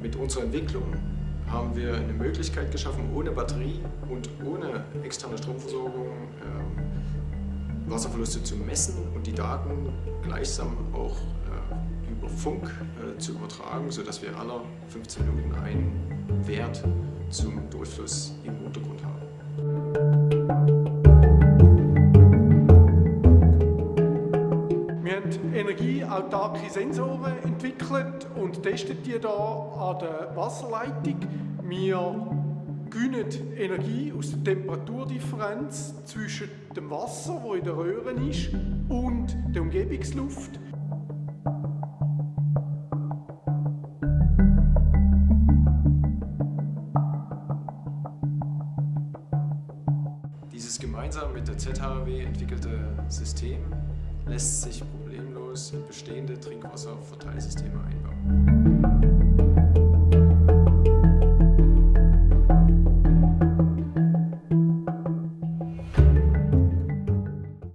Mit unserer Entwicklung haben wir eine Möglichkeit geschaffen, ohne Batterie und ohne externe Stromversorgung äh, Wasserverluste zu messen und die Daten gleichsam auch äh, über Funk äh, zu übertragen, sodass wir alle 15 Minuten einen Wert zum Durchfluss im Untergrund energieautarke Sensoren entwickelt und testen die hier an der Wasserleitung. Wir gewinnen Energie aus der Temperaturdifferenz zwischen dem Wasser, das in der Röhre ist, und der Umgebungsluft. Dieses gemeinsam mit der ZHW entwickelte System lässt sich problemlos in bestehende Trinkwasserverteilsysteme einbauen.